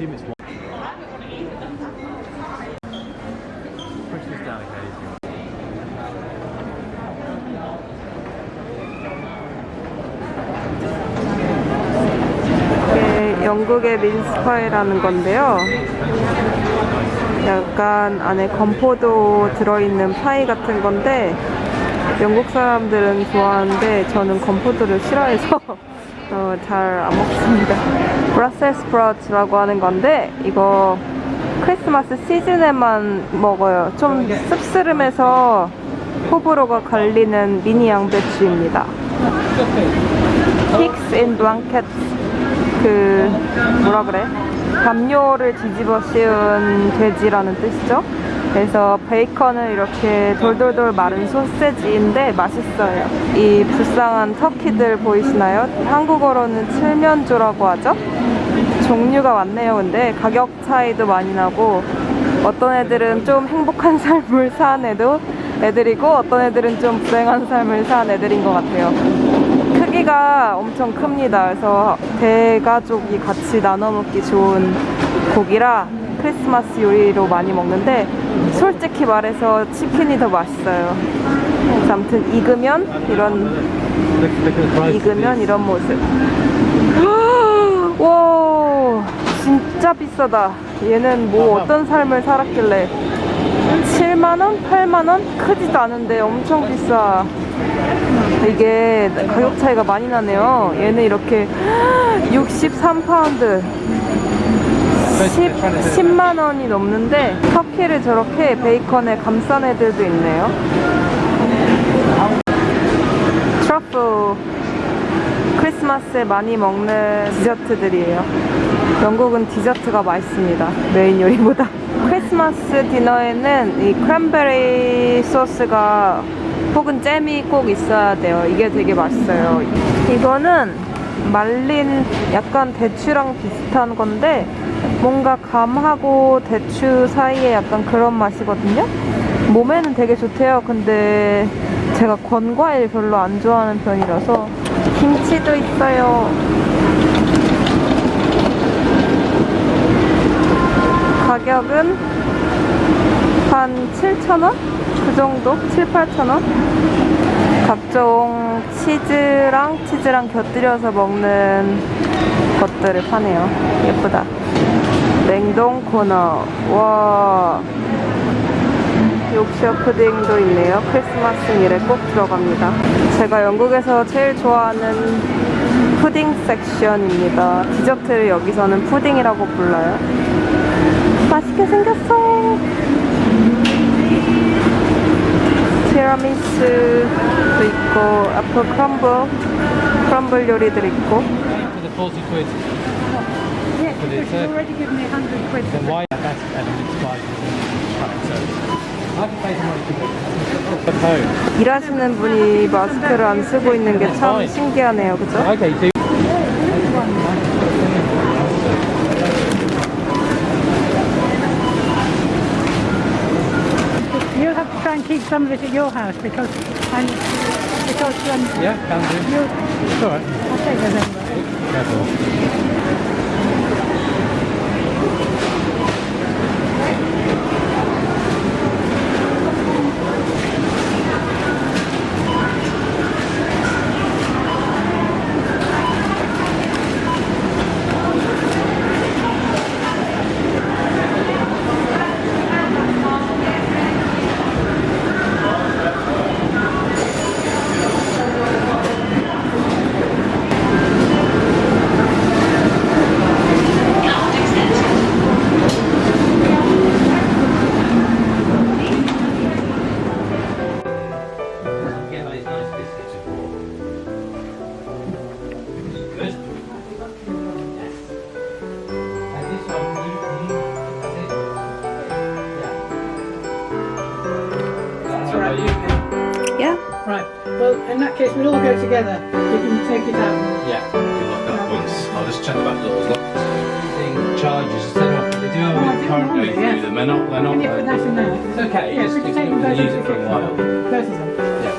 assume it's one. Push this down occasionally. 이게 영국의 민스파이라는 건데요. 약간 안에 건포도 들어있는 파이 같은 건데 영국 사람들은 좋아하는데 저는 건포도를 싫어해서 어, 잘안 먹습니다. 브라셀 스프라우트라고 하는 건데 이거 크리스마스 시즌에만 먹어요. 좀 씁쓸하면서 호불호가 갈리는 미니 양배추입니다. Pigs in blanket 그 뭐라 그래? 담요를 뒤집어 씌운 돼지라는 뜻이죠. 그래서 베이컨은 이렇게 돌돌돌 마른 소세지인데 맛있어요. 이 불쌍한 터키들 보이시나요? 한국어로는 칠면조라고 하죠. 종류가 많네요. 근데 가격 차이도 많이 나고 어떤 애들은 좀 행복한 삶을 사는 애도 애들이고 어떤 애들은 좀 불행한 삶을 사는 애들인 것 같아요. 크기가 엄청 큽니다. 그래서 대가족이 같이 나눠 먹기 좋은 고기라 크리스마스 요리로 많이 먹는데 솔직히 말해서 치킨이 더 맛있어요. 그래서 아무튼 익으면 이런 익으면. 이런 모습. 와, 진짜 비싸다. 얘는 뭐 어떤 삶을 살았길래 7만원? 8만원? 크지도 않은데 엄청 비싸. 이게 가격 차이가 많이 나네요. 얘는 이렇게 63파운드. 10, 10 만 원이 넘는데 터키를 저렇게 베이컨에 감싼 애들도 있네요. 트러플 크리스마스에 많이 먹는 디저트들이에요. 영국은 디저트가 맛있습니다. 메인 요리보다. 크리스마스 디너에는 이 크랜베리 소스가 혹은 잼이 꼭 있어야 돼요. 이게 되게 맛있어요. 이거는 말린 약간 대추랑 비슷한 건데 뭔가 감하고 대추 사이에 약간 그런 맛이거든요. 몸에는 되게 좋대요. 근데 제가 건과일 별로 안 좋아하는 편이라서 김치도 있어요. 가격은 한 7,000원? 그 정도? 7, 8,000원? 각종 치즈랑 치즈랑 곁들여서 먹는 것들을 파네요. 예쁘다. 냉동 코너. 와. 요크셔 푸딩도 있네요. 크리스마스 일에 꼭 들어갑니다. 제가 영국에서 제일 좋아하는 푸딩 섹션입니다. 디저트를 여기서는 푸딩이라고 불러요. 맛있게 생겼어. 티라미수도 있고 애플 크럼블, 크럼블 요리들 있고 Yes, But because you've uh, already given me 100 quid. Then why that's evidence by. 일하시는 분이 마스크를 안 쓰고 있는 게 참 신기하네요. 그죠? Okay, try and keep some of it at your house because I'm because um, yeah, can do. It's alright. I'll take those over. Careful. In that case, we'll all go together. You can take it out. Yeah, we lock that once. I'll just check the back doors. Lock. Using charges, set off. They do have a Oh, I bit of didn't current going yes. through them. They're not. They're not. Can you put that in there? it's okay. Yes, just, we can just take you them can use it for a while. Both of them.